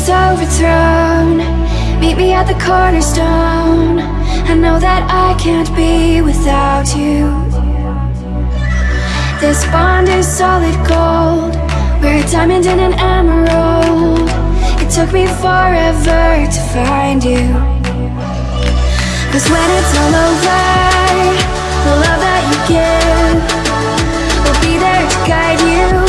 kingdom overthrown. Meet me at the cornerstone. I know that I can't be without you. This bond is solid gold. We're a diamond and an emerald. It took me forever to find you. Cause when it's all over, the love that you give will be there to guide you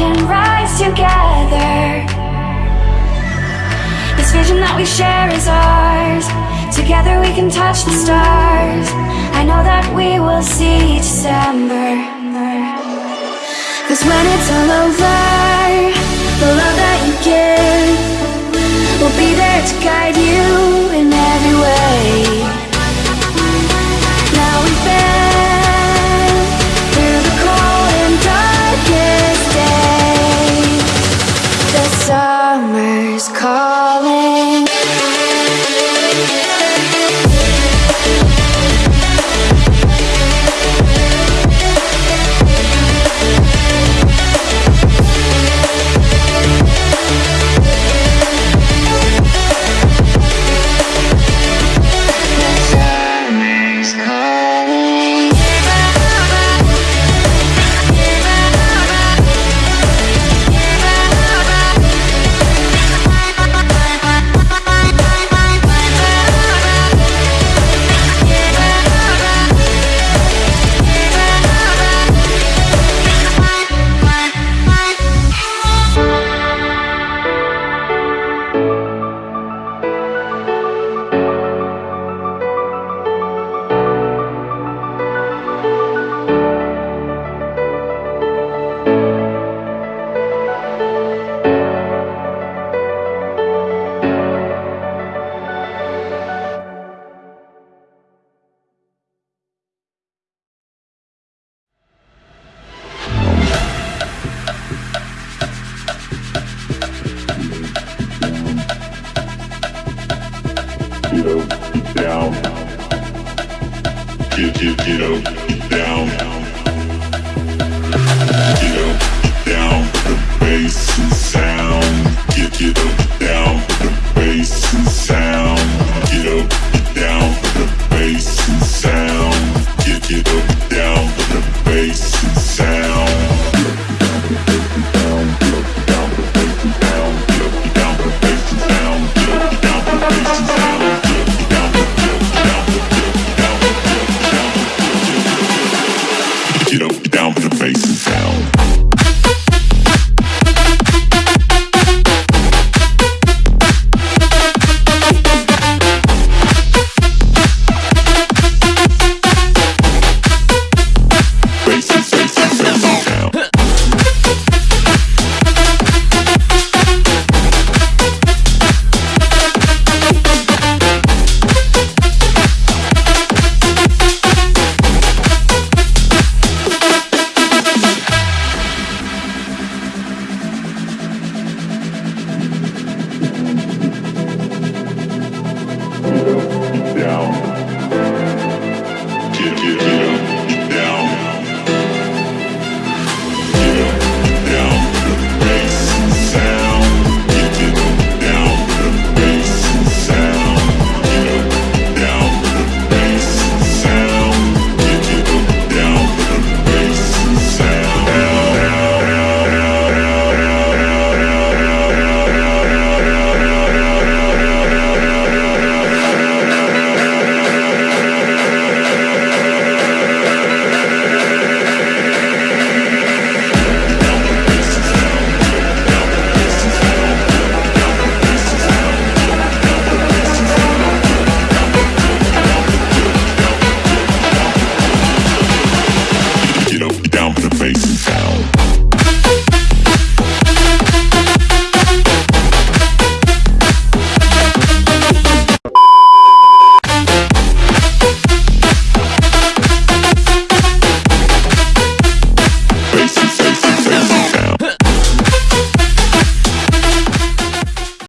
can rise together. This vision that we share is ours. Together we can touch the stars. I know that we will see December. Cause when it's all over, the love that you give will be there to guide you you know, down. Get, down. Down the bass and sound. Get, down the bass and sound. Down the bass and sound. Get, down the bass and sound.